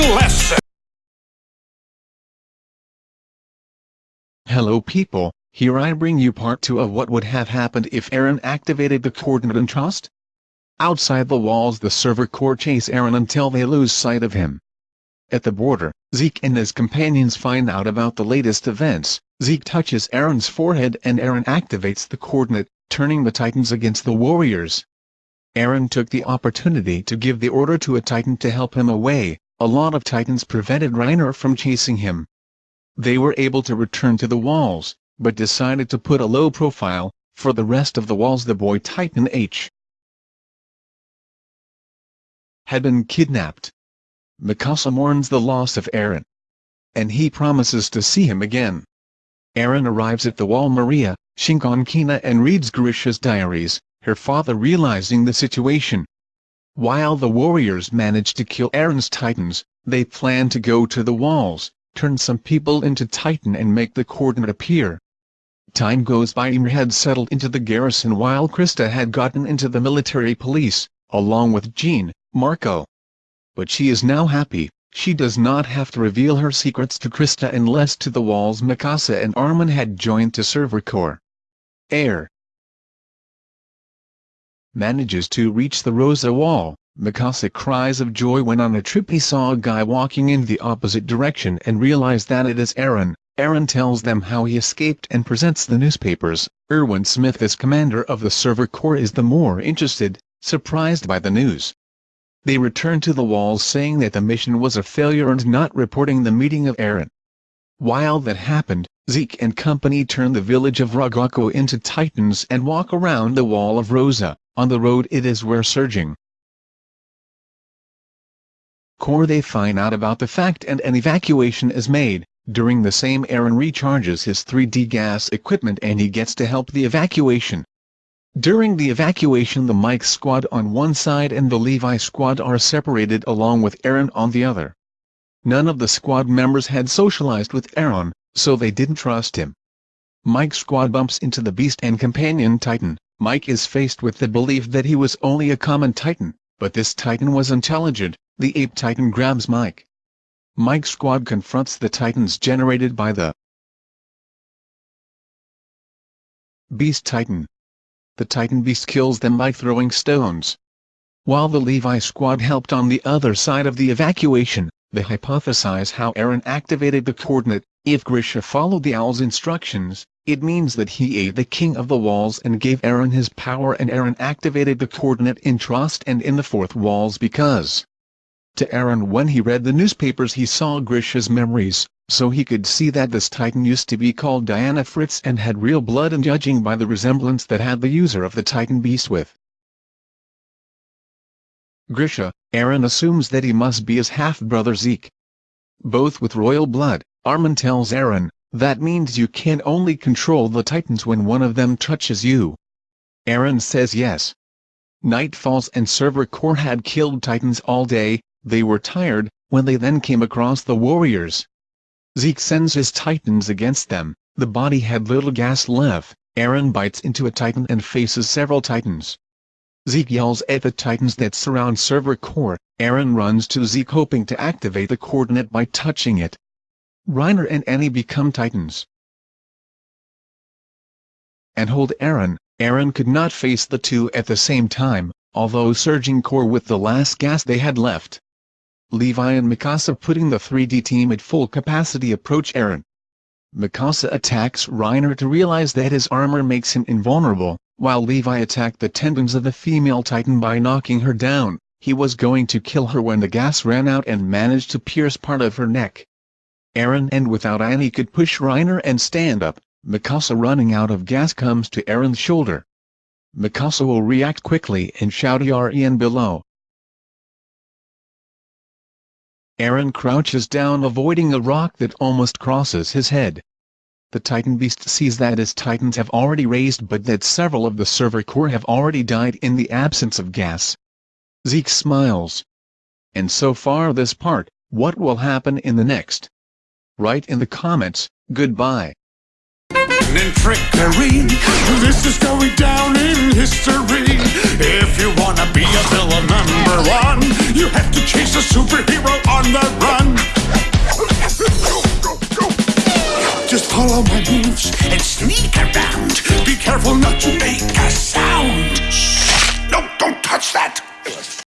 lesson. Hello people, here I bring you part 2 of what would have happened if Eren activated the coordinate and Trost. Outside the walls the Survey Corps chase Eren until they lose sight of him. At the border, Zeke and his companions find out about the latest events, Zeke touches Eren's forehead and Eren activates the coordinate, turning the Titans against the warriors. Eren took the opportunity to give the order to a Titan to help him away, a lot of Titans prevented Reiner from chasing him. They were able to return to the walls, but decided to put a low profile, for the rest of the walls the boy Titan H had been kidnapped. Mikasa mourns the loss of Eren. And he promises to see him again. Eren arrives at the wall Maria, Shiganshina and reads Grisha's diaries, her father realizing the situation. While the warriors manage to kill Eren's titans, they plan to go to the walls, turn some people into titan and make the coordinate appear. Time goes by Ymir had settled into the garrison while Krista had gotten into the military police, along with Jean, Marco. But she is now happy, she does not have to reveal her secrets to Krista unless to the walls Mikasa and Armin had joined to Survey Corps. Air manages to reach the Rosa wall, Mikasa cries of joy when on a trip he saw a guy walking in the opposite direction and realized that it is Eren. Eren tells them how he escaped and presents the newspapers. Erwin Smith as commander of the Survey Corps is the more interested, surprised by the news. They return to the walls saying that the mission was a failure and not reporting the meeting of Eren. While that happened, Zeke and company turn the village of Ragako into titans and walk around the wall of Rosa, on the road it is where surging. Core they find out about the fact and an evacuation is made, during the same Eren recharges his 3D gas equipment and he gets to help the evacuation. During the evacuation the Mike squad on one side and the Levi squad are separated along with Eren on the other. None of the squad members had socialized with Eren, so they didn't trust him. Mike squad bumps into the Beast and Companion Titan. Mike is faced with the belief that he was only a common Titan, but this Titan was intelligent, the Ape Titan grabs Mike. Mike's squad confronts the Titans generated by the Beast Titan, the Titan Beast kills them by throwing stones. While the Levi squad helped on the other side of the evacuation, they hypothesize how Eren activated the coordinate, if Grisha followed the Owl's instructions, it means that he ate the King of the Walls and gave Eren his power and Eren activated the coordinate in Trost and in the Fourth Walls because to Eren when he read the newspapers he saw Grisha's memories, so he could see that this titan used to be called Dina Fritz and had real blood and judging by the resemblance that had the user of the titan beast with Grisha, Eren assumes that he must be his half-brother Zeke. Both with royal blood, Armin tells Eren, that means you can only control the titans when one of them touches you. Eren says yes. Night falls and Survey Corps had killed titans all day, they were tired, when they then came across the warriors. Zeke sends his titans against them, the body had little gas left, Eren bites into a titan and faces several titans. Zeke yells at the titans that surround Survey Corps, Eren runs to Zeke hoping to activate the coordinate by touching it. Reiner and Annie become titans. And hold Eren. Eren could not face the two at the same time, although Survey Corps with the last gas they had left. Levi and Mikasa putting the 3D team at full capacity approach Eren. Mikasa attacks Reiner to realize that his armor makes him invulnerable, while Levi attacked the tendons of the female titan by knocking her down, he was going to kill her when the gas ran out and managed to pierce part of her neck. Eren and without Annie could push Reiner and stand up, Mikasa running out of gas comes to Eren's shoulder. Mikasa will react quickly and shout Yarien below, Eren crouches down avoiding a rock that almost crosses his head. The Titan Beast sees that his Titans have already raised but that several of the Survey Corps have already died in the absence of gas. Zeke smiles. And so far this part, what will happen in the next? Write in the comments, goodbye. And trickery, this is going down in history. If you wanna be a villain number one, you have to chase a superhero on the run. Just follow my moves and sneak around. Be careful not to make a sound. No, don't touch that.